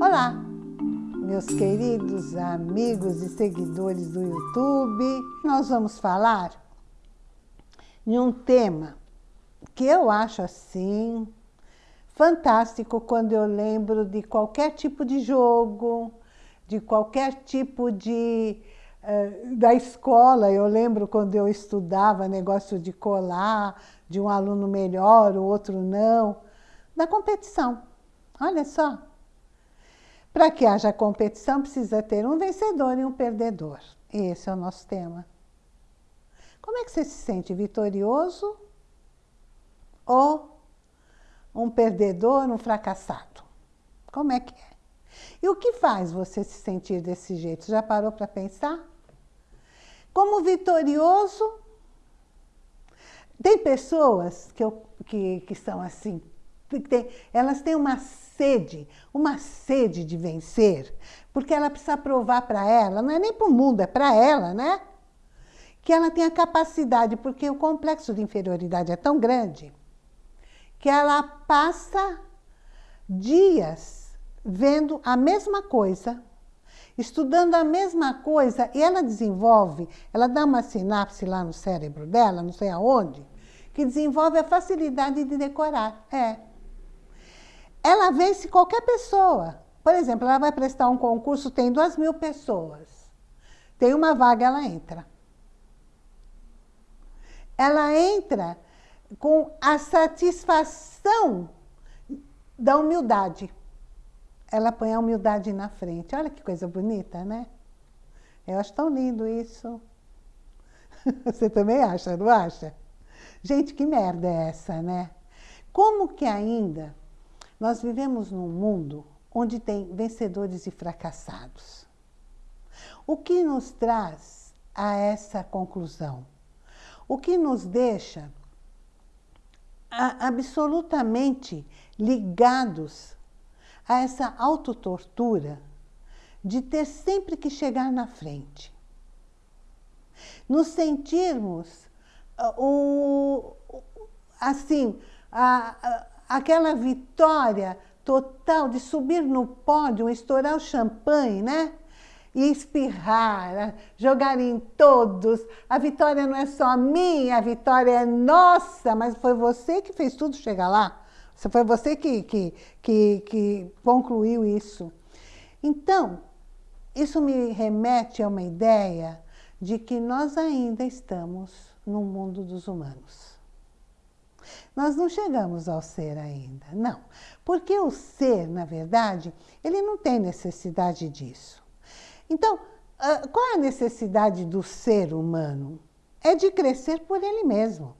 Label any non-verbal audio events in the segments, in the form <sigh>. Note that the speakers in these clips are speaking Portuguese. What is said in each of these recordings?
Olá, meus queridos amigos e seguidores do YouTube. Nós vamos falar de um tema que eu acho assim fantástico quando eu lembro de qualquer tipo de jogo, de qualquer tipo de... Uh, da escola, eu lembro quando eu estudava negócio de colar, de um aluno melhor, o outro não, da competição. Olha só. Para que haja competição, precisa ter um vencedor e um perdedor. Esse é o nosso tema. Como é que você se sente? Vitorioso ou um perdedor, um fracassado? Como é que é? E o que faz você se sentir desse jeito? Já parou para pensar? Como vitorioso, tem pessoas que, eu, que, que são assim, tem, elas têm uma sede, uma sede de vencer, porque ela precisa provar para ela, não é nem para o mundo, é para ela, né? Que ela tem a capacidade, porque o complexo de inferioridade é tão grande, que ela passa dias vendo a mesma coisa, estudando a mesma coisa, e ela desenvolve, ela dá uma sinapse lá no cérebro dela, não sei aonde, que desenvolve a facilidade de decorar. É ela vence qualquer pessoa. Por exemplo, ela vai prestar um concurso, tem duas mil pessoas. Tem uma vaga, ela entra. Ela entra com a satisfação da humildade. Ela põe a humildade na frente. Olha que coisa bonita, né? Eu acho tão lindo isso. <laughs> Você também acha, não acha? Gente, que merda é essa, né? Como que ainda nós vivemos num mundo onde tem vencedores e fracassados. O que nos traz a essa conclusão? O que nos deixa absolutamente ligados a essa autotortura de ter sempre que chegar na frente. Nos sentirmos uh, o, assim, a, aquela vitória total de subir no pódio, estourar o champanhe, né? E espirrar, jogar em todos. A vitória não é só minha, a vitória é nossa, mas foi você que fez tudo chegar lá. Foi você que, que, que, que concluiu isso. Então, isso me remete a uma ideia de que nós ainda estamos no mundo dos humanos. Nós não chegamos ao ser ainda, não. Porque o ser, na verdade, ele não tem necessidade disso. Então, ah, qual é a necessidade do ser humano? É de crescer por ele mesmo.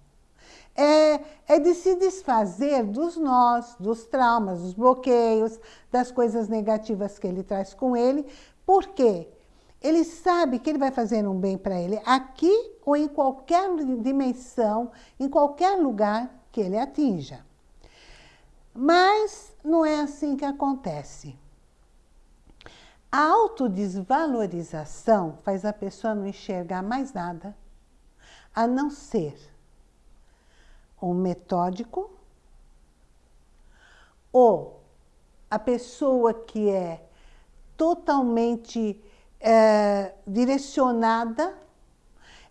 É, é de se desfazer dos nós, dos traumas, dos bloqueios, das coisas negativas que ele traz com ele. Por quê? Ele sabe que ele vai fazer um bem para ele aqui ou em qualquer dimensão, em qualquer lugar que ele atinja. Mas não é assim que acontece. A autodesvalorização faz a pessoa não enxergar mais nada, a não ser um metódico ou a pessoa que é totalmente é, direcionada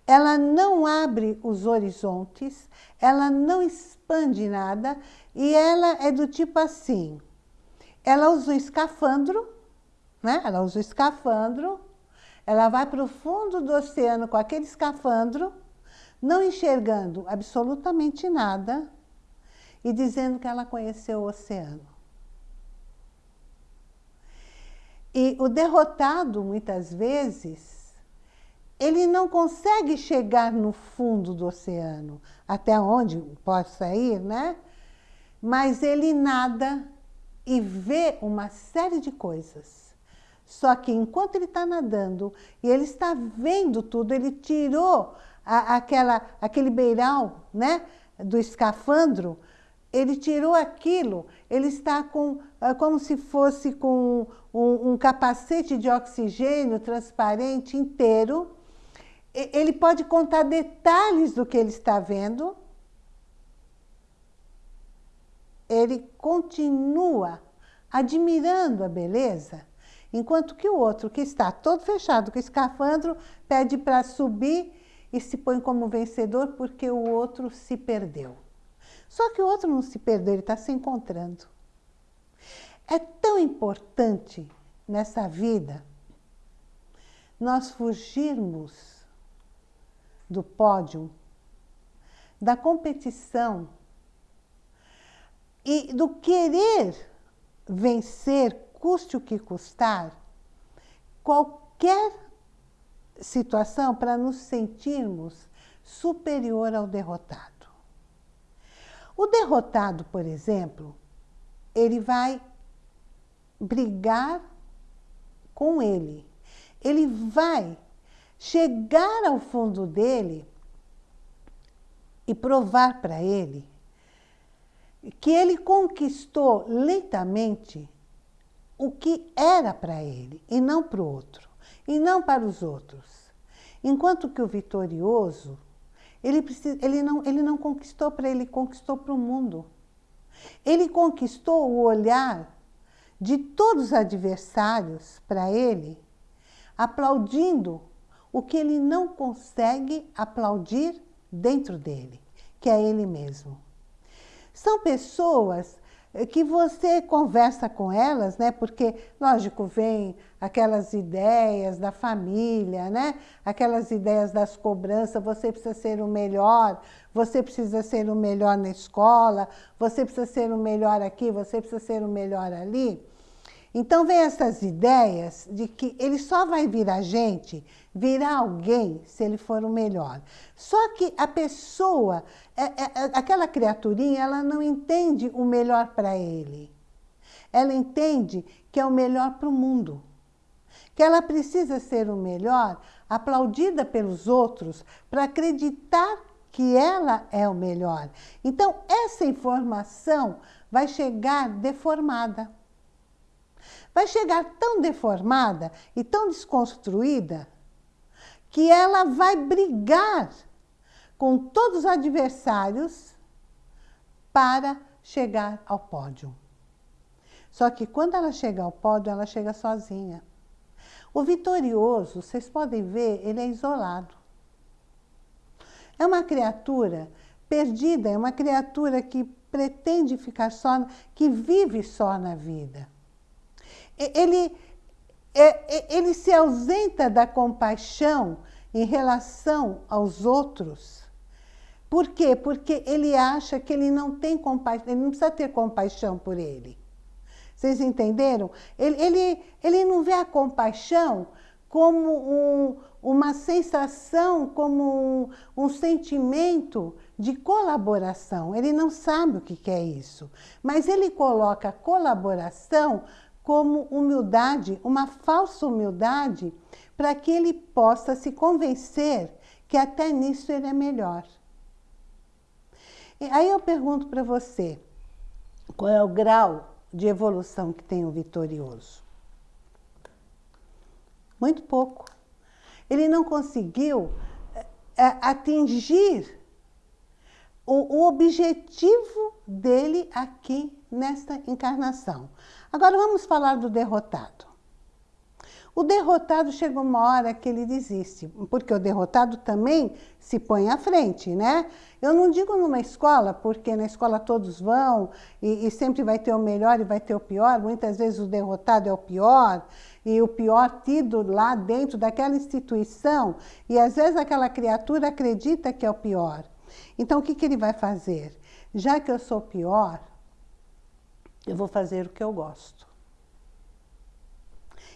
ela não abre os horizontes, ela não expande nada e ela é do tipo assim, ela usa o escafandro, né? ela usa o escafandro, ela vai para o fundo do oceano com aquele escafandro, não enxergando absolutamente nada e dizendo que ela conheceu o oceano. E o derrotado, muitas vezes, ele não consegue chegar no fundo do oceano, até onde possa ir, né? Mas ele nada e vê uma série de coisas. Só que enquanto ele está nadando e ele está vendo tudo, ele tirou a, aquela, aquele beiral né, do escafandro, ele tirou aquilo, ele está com, ah, como se fosse com um, um capacete de oxigênio transparente inteiro, ele pode contar detalhes do que ele está vendo, ele continua admirando a beleza, enquanto que o outro, que está todo fechado com escafandro, pede para subir e se põe como vencedor porque o outro se perdeu. Só que o outro não se perdeu, ele está se encontrando. É tão importante nessa vida nós fugirmos do pódio, da competição e do querer vencer, custe o que custar, qualquer situação para nos sentirmos superior ao derrotado. O derrotado, por exemplo, ele vai brigar com ele. Ele vai chegar ao fundo dele e provar para ele que ele conquistou lentamente o que era para ele e não para o outro, e não para os outros. Enquanto que o vitorioso, ele, precisa, ele, não, ele não conquistou para ele, conquistou para o mundo. Ele conquistou o olhar de todos os adversários para ele, aplaudindo o que ele não consegue aplaudir dentro dele, que é ele mesmo. São pessoas que você conversa com elas, né? Porque, lógico, vem aquelas ideias da família, né? Aquelas ideias das cobranças, você precisa ser o melhor, você precisa ser o melhor na escola, você precisa ser o melhor aqui, você precisa ser o melhor ali. Então vem essas ideias de que ele só vai virar gente, virar alguém, se ele for o melhor. Só que a pessoa, é, é, é, aquela criaturinha, ela não entende o melhor para ele. Ela entende que é o melhor para o mundo. Que ela precisa ser o melhor, aplaudida pelos outros, para acreditar que ela é o melhor. Então, essa informação vai chegar deformada vai chegar tão deformada e tão desconstruída que ela vai brigar com todos os adversários para chegar ao pódio. Só que quando ela chega ao pódio, ela chega sozinha. O vitorioso, vocês podem ver, ele é isolado. É uma criatura perdida, é uma criatura que pretende ficar só, que vive só na vida ele, é, é, ele se ausenta da compaixão em relação aos outros. Por quê? Porque ele acha que ele não tem compaixão, ele não precisa ter compaixão por ele. Vocês entenderam? Ele, ele, ele não vê a compaixão como um, uma sensação, como um, um, sentimento de colaboração. Ele não sabe o que é isso. Mas ele coloca colaboração como humildade, uma falsa humildade, para que ele possa se convencer que até nisso ele é melhor. E aí eu pergunto para você, qual é o grau de evolução que tem o vitorioso? Muito pouco. Ele não conseguiu é, atingir o, o objetivo dele aqui nesta encarnação. Agora vamos falar do derrotado. O derrotado chega uma hora que ele desiste, porque o derrotado também se põe à frente, né? Eu não digo numa escola, porque na escola todos vão e, e, sempre vai ter o melhor e vai ter o pior. Muitas vezes o derrotado é o pior e o pior tido lá dentro daquela instituição e às vezes aquela criatura acredita que é o pior. Então o que, que ele vai fazer? Já que eu sou pior, eu vou fazer o que eu gosto.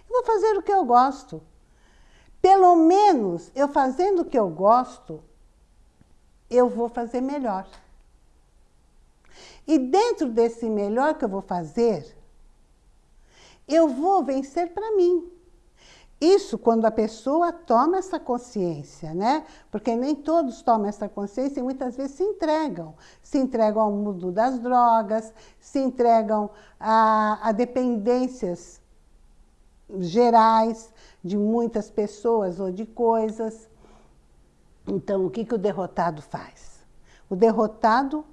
Eu vou fazer o que eu gosto. Pelo menos, eu fazendo o que eu gosto, eu vou fazer melhor. E dentro desse melhor que eu vou fazer, eu vou vencer para mim. Isso quando a pessoa toma essa consciência, né? Porque nem todos tomam essa consciência e muitas vezes se entregam. Se entregam ao mundo das drogas, se entregam a, a dependências gerais de muitas pessoas ou de coisas. Então, o que, que o derrotado faz? O derrotado,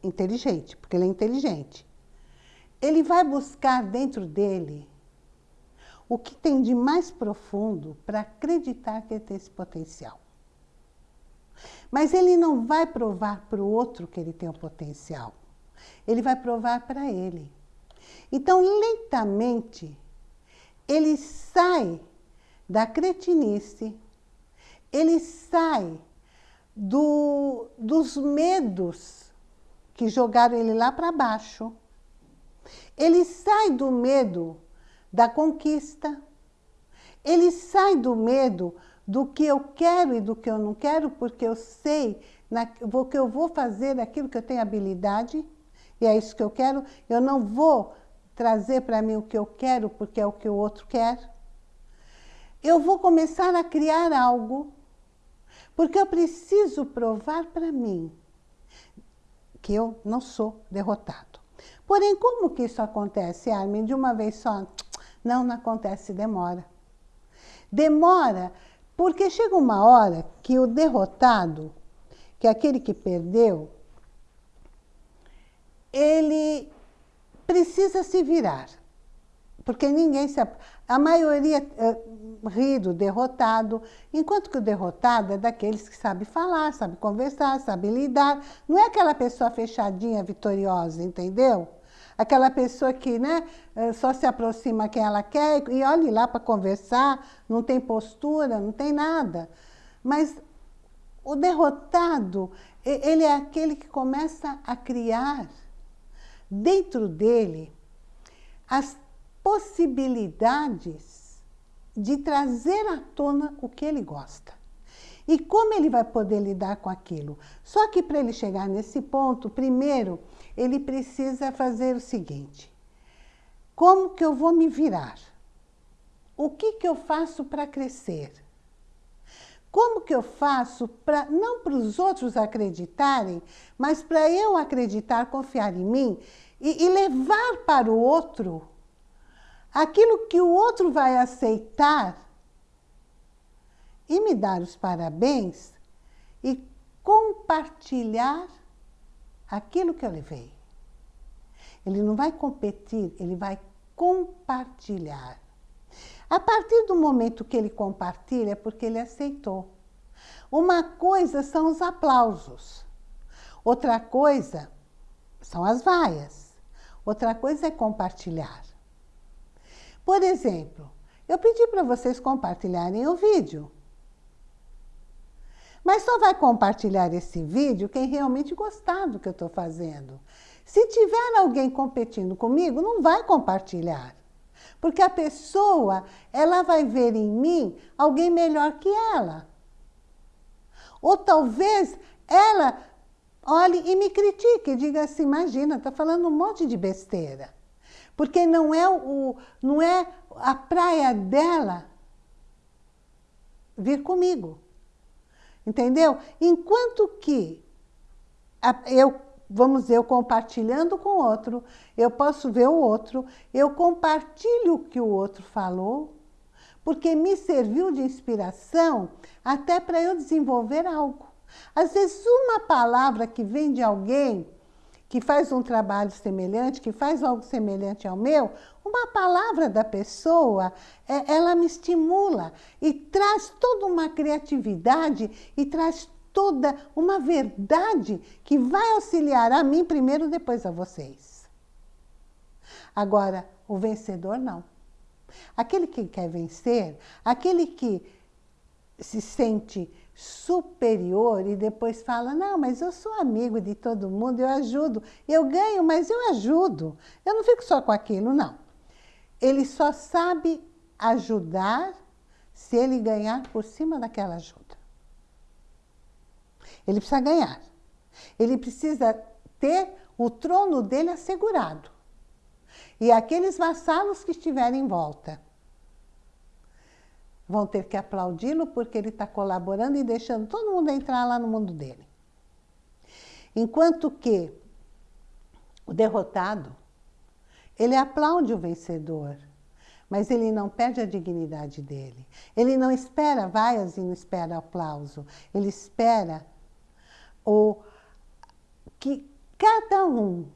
inteligente, porque ele é inteligente, ele vai buscar dentro dele o que tem de mais profundo para acreditar que ele tem esse potencial. Mas ele não vai provar para o outro que ele tem o potencial. Ele vai provar para ele. Então, lentamente, ele sai da cretinice, ele sai do, dos medos que jogaram ele lá para baixo. Ele sai do medo da conquista. Ele sai do medo do que eu quero e do que eu não quero, porque eu sei que eu vou fazer aquilo que eu tenho habilidade, e é isso que eu quero. Eu não vou trazer para mim o que eu quero, porque é o que o outro quer. Eu vou começar a criar algo, porque eu preciso provar para mim que eu não sou derrotado. Porém, como que isso acontece, Armin? De uma vez só? Não, não acontece, demora. Demora porque chega uma hora que o derrotado, que é aquele que perdeu, ele precisa se virar. Porque ninguém se... A maioria uh, ri do derrotado, enquanto que o derrotado é daqueles que sabe falar, sabe conversar, sabe lidar. Não é aquela pessoa fechadinha, vitoriosa, entendeu? Aquela pessoa que né, eh, só se aproxima quem ela quer e olhe lá para conversar, não tem postura, não tem nada. Mas o derrotado, ele é aquele que começa a criar dentro dele as possibilidades de trazer à tona o que ele gosta. E como ele vai poder lidar com aquilo? Só que para ele chegar nesse ponto, primeiro, ele precisa fazer o seguinte. Como que eu vou me virar? O que que eu faço para crescer? Como que eu faço para, não para os outros acreditarem, mas para eu acreditar, confiar em mim e, e levar para o outro aquilo que o outro vai aceitar e me dar os parabéns e compartilhar aquilo que eu levei. Ele não vai competir, ele vai compartilhar. A partir do momento que ele compartilha, é porque ele aceitou. Uma coisa são os aplausos, outra coisa são as vaias, outra coisa é compartilhar. Por exemplo, eu pedi para vocês compartilharem o vídeo. Mas só vai compartilhar esse vídeo quem realmente gostar do que eu estou fazendo. Se tiver alguém competindo comigo, não vai compartilhar. Porque a pessoa, ela vai ver em mim alguém melhor que ela. Ou talvez ela olhe e me critique diga assim, imagina, está falando um monte de besteira. Porque não é, o, não é a praia dela vir comigo. Entendeu? Enquanto que eu, vamos dizer, eu compartilhando com o outro, eu posso ver o outro, eu compartilho o que o outro falou, porque me serviu de inspiração até para eu desenvolver algo. Às vezes, uma palavra que vem de alguém que faz um trabalho semelhante, que faz algo semelhante ao meu, uma palavra da pessoa, é, ela me estimula e traz toda uma criatividade e traz toda uma verdade que vai auxiliar a mim primeiro, depois a vocês. Agora, o vencedor não. Aquele que quer vencer, aquele que se sente superior e depois fala, não, mas eu sou amigo de todo mundo, eu ajudo, eu ganho, mas eu ajudo. Eu não fico só com aquilo, não. Ele só sabe ajudar se ele ganhar por cima daquela ajuda. Ele precisa ganhar. Ele precisa ter o trono dele assegurado. E aqueles vassalos que estiverem em volta vão ter que aplaudi-lo porque ele está colaborando e deixando todo mundo entrar lá no mundo dele. Enquanto que o derrotado, ele aplaude o vencedor, mas ele não perde a dignidade dele. Ele não espera vaias e não espera aplauso. Ele espera o, que cada um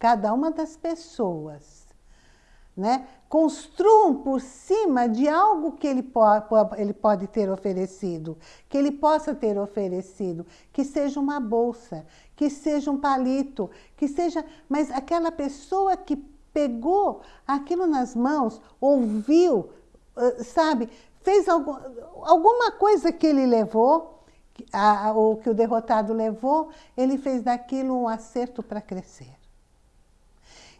cada uma das pessoas. Né? Construam por cima de algo que ele, po ele pode ter oferecido, que ele possa ter oferecido, que seja uma bolsa, que seja um palito, que seja... Mas aquela pessoa que pegou aquilo nas mãos, ouviu, sabe, fez algum, alguma coisa que ele levou, a, ou que o derrotado levou, ele fez daquilo um acerto para crescer.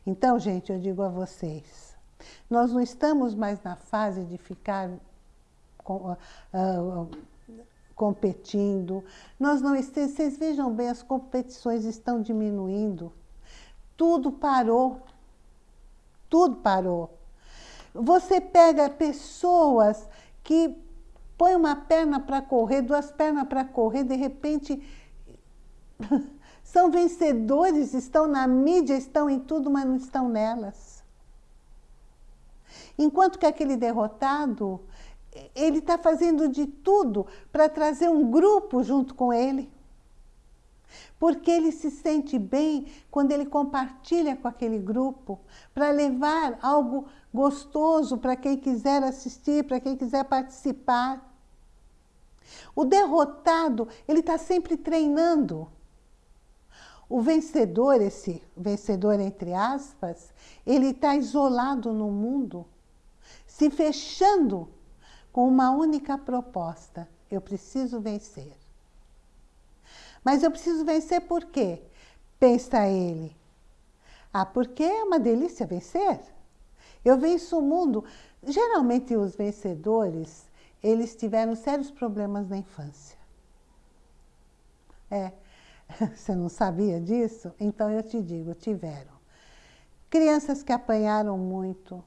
Então, gente, eu digo a vocês, nós não estamos mais na fase de ficar com, uh, competindo, nós não vocês vejam bem, as competições estão diminuindo, tudo parou, tudo parou. Você pega pessoas que põe uma perna para correr, duas pernas para correr, de repente <laughs> são vencedores, estão na mídia, estão em tudo, mas não estão nelas. Enquanto que aquele derrotado, ele está fazendo de tudo para trazer um grupo junto com ele. Porque ele se sente bem quando ele compartilha com aquele grupo, para levar algo gostoso para quem quiser assistir, para quem quiser participar. O derrotado, ele está sempre treinando. O vencedor, esse vencedor entre aspas, ele está isolado no mundo, se fechando com uma única proposta. Eu preciso vencer. Mas eu preciso vencer por quê? Pensa ele. Ah, porque é uma delícia vencer. Eu venço o mundo. Geralmente os vencedores, eles tiveram sérios problemas na infância. É, <laughs> você não sabia disso? Então eu te digo, tiveram. Crianças que apanharam muito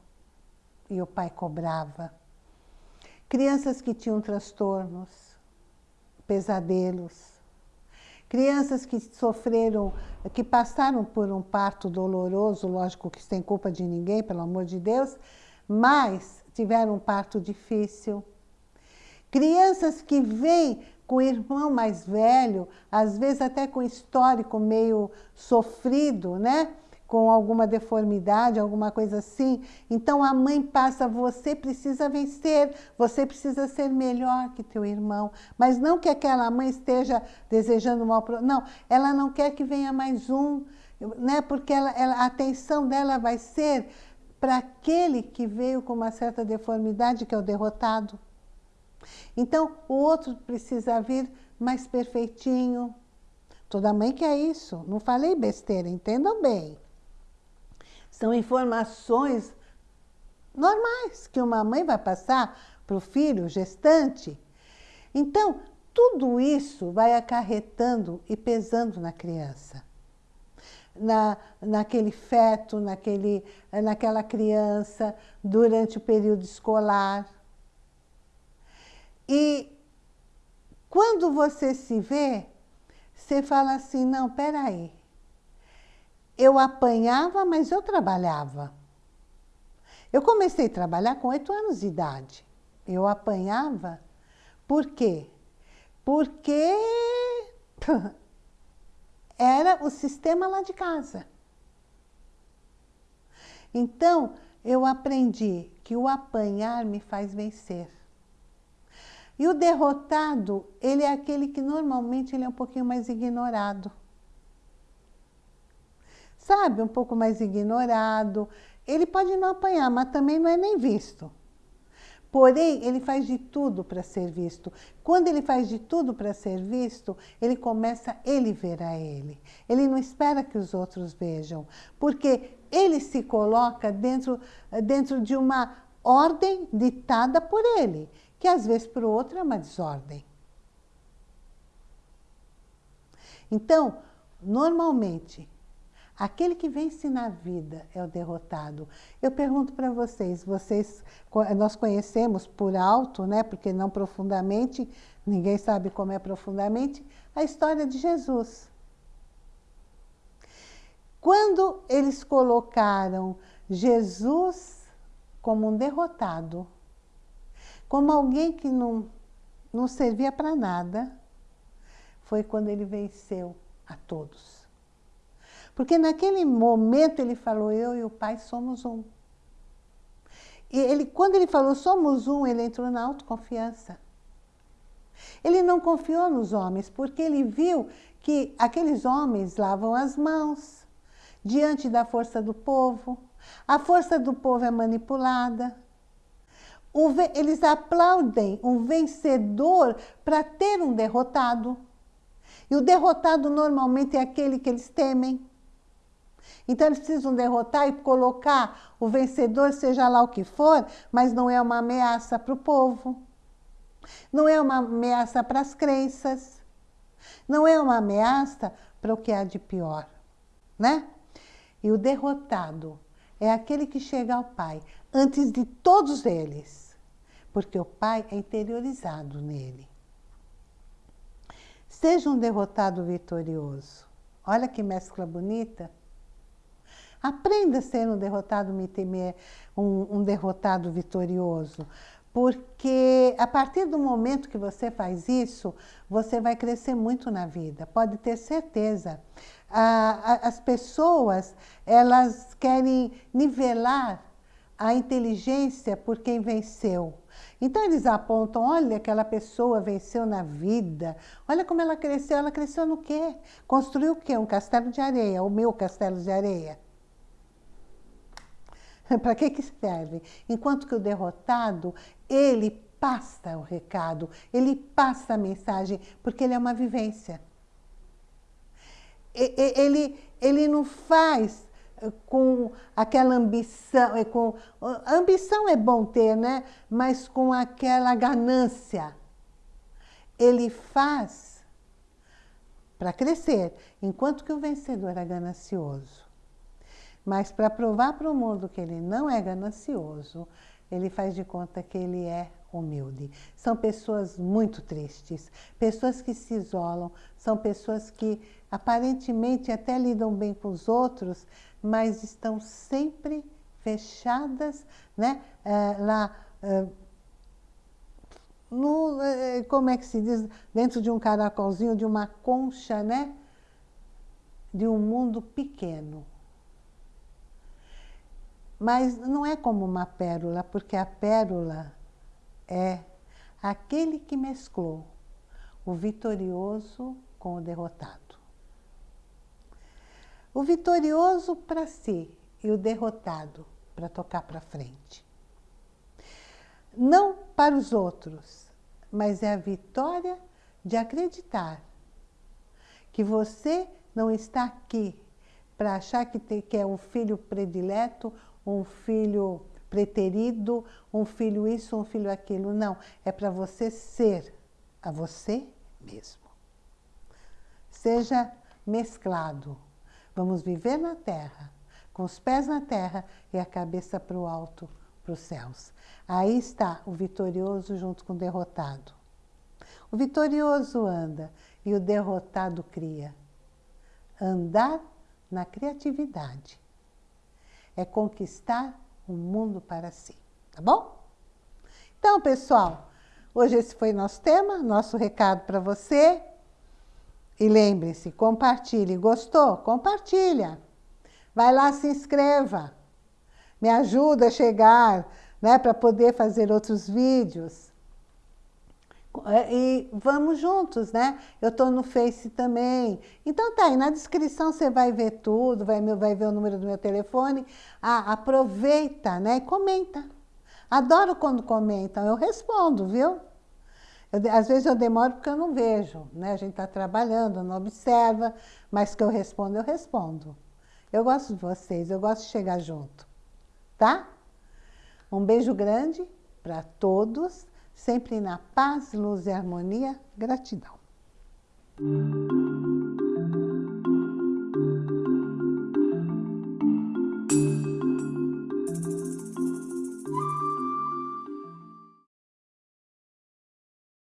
e o pai cobrava. Crianças que tinham transtornos, pesadelos. Crianças que sofreram, que passaram por um parto doloroso, lógico que sem culpa de ninguém, pelo amor de Deus, mas tiveram um parto difícil. Crianças que vêm com o irmão mais velho, às vezes até com histórico meio sofrido, né? Com alguma deformidade, alguma coisa assim. Então a mãe passa, você precisa vencer, você precisa ser melhor que teu irmão. Mas não que aquela mãe esteja desejando mal para Não, ela não quer que venha mais um, né? porque ela, ela, a atenção dela vai ser para aquele que veio com uma certa deformidade, que é o derrotado. Então, o outro precisa vir mais perfeitinho. Toda mãe quer isso. Não falei besteira, entendam bem. São informações normais que uma mãe vai passar para o filho gestante. Então, tudo isso vai acarretando e pesando na criança. Na, naquele feto, naquele, naquela criança, durante o período escolar. E quando você se vê, você fala assim, não, peraí, eu apanhava, mas eu trabalhava. Eu comecei a trabalhar com oito anos de idade. Eu apanhava, por quê? Porque <laughs> era o sistema lá de casa. Então, eu aprendi que o apanhar me faz vencer. E o derrotado, ele é aquele que normalmente ele é um pouquinho mais ignorado sabe, um pouco mais ignorado. Ele pode não apanhar, mas também não é nem visto. Porém, ele faz de tudo para ser visto. Quando ele faz de tudo para ser visto, ele começa ele ver a ele. Ele não espera que os outros vejam, porque ele se coloca dentro, dentro de uma ordem ditada por ele, que às vezes para o outro é uma desordem. Então, normalmente, Aquele que vence na vida é o derrotado. Eu pergunto para vocês, vocês, nós conhecemos por alto, né, porque não profundamente, ninguém sabe como é profundamente, a história de Jesus. Quando eles colocaram Jesus como um derrotado, como alguém que não, não servia para nada, foi quando ele venceu a todos. Porque naquele momento ele falou, eu e o pai somos um. E ele, quando ele falou somos um, ele entrou na autoconfiança. Ele não confiou nos homens, porque ele viu que aqueles homens lavam as mãos diante da força do povo. A força do povo é manipulada. Eles aplaudem um vencedor para ter um derrotado. E o derrotado normalmente é aquele que eles temem. Então eles precisam derrotar e colocar o vencedor, seja lá o que for, mas não é uma ameaça para o povo. Não é uma ameaça para as crenças. Não é uma ameaça para o que há de pior. Né? E o derrotado é aquele que chega ao Pai antes de todos eles, porque o Pai é interiorizado nele. Seja um derrotado vitorioso. Olha que mescla bonita. Aprenda a ser um derrotado, um, um derrotado vitorioso. Porque a partir do momento que você faz isso, você vai crescer muito na vida, pode ter certeza. as pessoas, elas querem nivelar a inteligência por quem venceu. Então eles apontam, olha, aquela pessoa venceu na vida, olha como ela cresceu, ela cresceu no quê? Construiu o quê? Um castelo de areia, o meu castelo de areia. <laughs> Para que, que serve? Enquanto que o derrotado, ele passa o recado, ele passa a mensagem, porque ele é uma vivência. Ele, ele não faz eh, com aquela ambição, eh, com, ambição é bom ter, né? mas com aquela ganância. Ele faz para crescer, enquanto que o vencedor é ganancioso. Mas para provar para o mundo que ele não é ganancioso, ele faz de conta que ele é humilde. São pessoas muito tristes, pessoas que se isolam, são pessoas que aparentemente até lidam bem com os outros, mas estão sempre fechadas, né? É, lá, é, no, é, como é que se diz, dentro de um caracolzinho, de uma concha, né? De um mundo pequeno. Mas não é como uma pérola, porque a pérola é aquele que mesclou o vitorioso com o derrotado. O vitorioso para si e o derrotado para tocar para frente. Não para os outros, mas é a vitória de acreditar que você não está aqui para achar que, que é um filho predileto um filho preterido, um filho isso, um filho aquilo. Não, é para você ser a você mesmo. Seja mesclado. Vamos viver na terra, com os pés na terra e a cabeça para o alto, para os céus. Aí está o vitorioso junto com o derrotado. O vitorioso anda e o derrotado cria. Andar na criatividade é conquistar o mundo para si, tá bom? Então, pessoal, hoje esse foi nosso tema, nosso recado para você. E lembre-se, compartilhe. Gostou? Compartilha. Vai lá, se inscreva. Me ajuda a chegar, né, para poder fazer outros vídeos. É, e vamos juntos, né? Eu estou no Face também. Então tá aí, na descrição você vai ver tudo, vai, vai ver o número do meu telefone. Ah, aproveita, né? E comenta. Adoro quando comentam, eu respondo, viu? Eu, às vezes eu demoro porque eu não vejo, né? A gente está trabalhando, não observa, mas que eu respondo, eu respondo. Eu gosto de vocês, eu gosto de chegar junto, tá? Um beijo grande para todos sempre na paz, luz e harmonia. Gratidão.